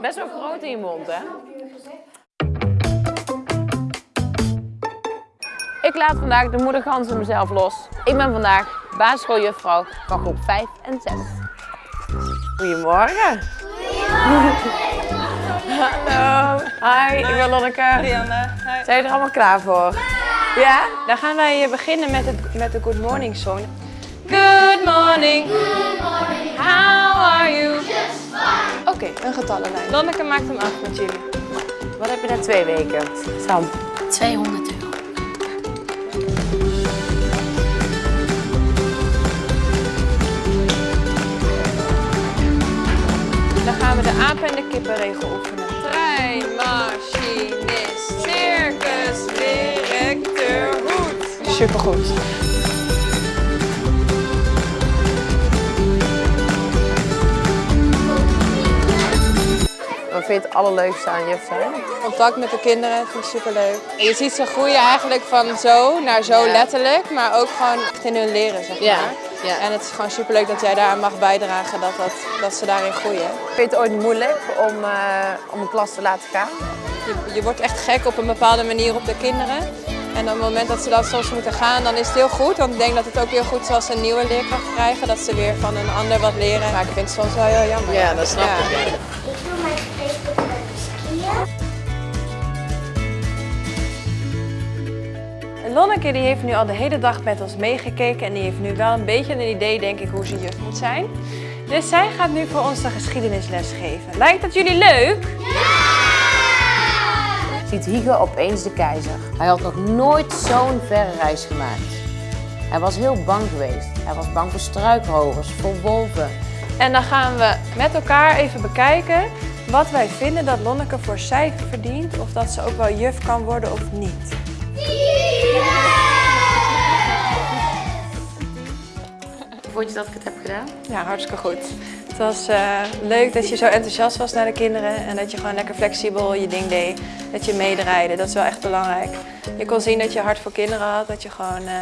Best wel groot in je mond, hè? Ik laat vandaag de moedergans in mezelf los. Ik ben vandaag basisschooljuffrouw van groep 5 en 6. Goedemorgen. Hallo. Hi, ik ben Lonneke. Rianne, hi. Zijn je er allemaal klaar voor? Ja? Dan gaan wij beginnen met, het, met de Good Morning Song. Good morning. How are you? Oké, een getallenlijn. Lonneke maakt hem af met jullie. Wat heb je na twee weken? Sam. 200 euro. Dan gaan we de aap en de kippenregel oefenen. Trein, machinist, circus, directeur, hoed. Supergoed. Vind je het allerleukste aan juf zijn? Contact met de kinderen vind ik superleuk. En je ziet ze groeien eigenlijk van zo naar zo Ja. letterlijk, maar ook gewoon echt in hun leren, zeg maar. ja. En het is gewoon superleuk dat jij daaraan mag bijdragen, dat, dat, dat ze daarin groeien. Vind je het ooit moeilijk om, eh, om een klas te laten gaan? Je, je wordt echt gek op een bepaalde manier op de kinderen. En op het moment dat ze dat soms moeten gaan, dan is het heel goed. Want ik denk dat het ook heel goed is als ze een nieuwe leerkracht krijgen. Dat ze weer van een ander wat leren. Maar ik vind het soms wel heel jammer. Ja, dat snap ik. Ik Lonneke die heeft nu al de hele dag met ons meegekeken. En die heeft nu wel een beetje een idee, denk ik, hoe ze juf moet zijn. Dus zij gaat nu voor ons de geschiedenisles geven. Lijkt dat jullie leuk? Ziet Hiege opeens de keizer. Hij had nog nooit zo'n verre reis gemaakt. Hij was heel bang geweest. Hij was bang voor struikrovers, voor wolven. En dan gaan we met elkaar even bekijken wat wij vinden dat Lonneke voor cijfer verdient. Of dat ze ook wel juf kan worden of niet. Vond je dat ik het heb gedaan? Ja, hartstikke goed. Het was eh, leuk dat je zo enthousiast was naar de kinderen en dat je gewoon lekker flexibel je ding deed. Dat je meedraaide, dat is wel echt belangrijk. Je kon zien dat je hart voor kinderen had, dat je gewoon eh,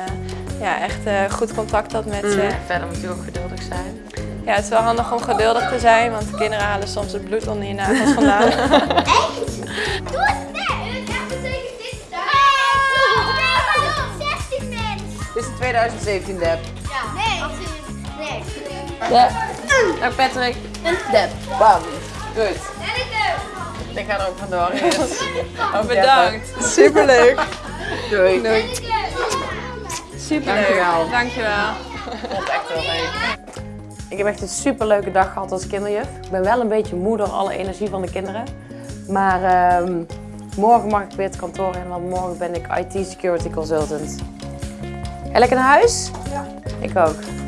ja, echt eh, goed contact had met ze. Verder moet je ook geduldig zijn. Ja, het is wel handig om geduldig te zijn, want de kinderen halen soms het bloed onder je nagels vandaan. Doe het net! Ik heb betekent dit daar. 16 mensen. Dit is de 2017 dep. Ja. Nee. Nee. Dep. Nou Patrick. Dep. Bam. Goed. En ik ook. Ik ga er ook vandoor. Yes. Ook Bedankt. Superleuk. Doei. Doei. Superleuk. Dankjewel. Dankjewel. vond het echt heel leuk. Ik heb echt een superleuke dag gehad als kinderjuf. Ik ben wel een beetje moe door alle energie van de kinderen. Maar ehm, morgen mag ik weer het kantoor in, want morgen ben ik IT Security Consultant. Ga lekker naar huis? Ja. Ik ook.